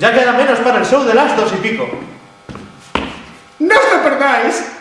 Ya queda menos para el show de las dos y pico. ¡No os lo perdáis!